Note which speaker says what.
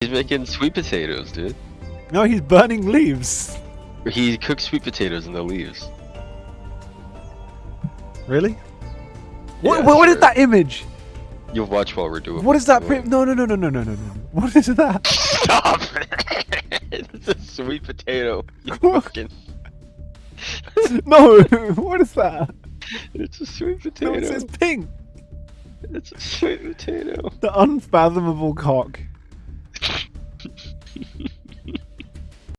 Speaker 1: He's making sweet potatoes, dude.
Speaker 2: No, he's burning leaves.
Speaker 1: He cooks sweet potatoes in the leaves.
Speaker 2: Really? What,
Speaker 1: Yeah,
Speaker 2: what, what is that image?
Speaker 1: You'll watch while we're doing.
Speaker 2: What is that?
Speaker 1: doing
Speaker 2: no, no, no, no, no, no, no, no. What is that?
Speaker 1: Stop! it's a sweet potato. You fucking-
Speaker 2: no, what is that?
Speaker 1: It's a sweet
Speaker 2: No,
Speaker 1: potato.
Speaker 2: it says pink.
Speaker 1: It's a sweet potato.
Speaker 2: The unfathomable cock.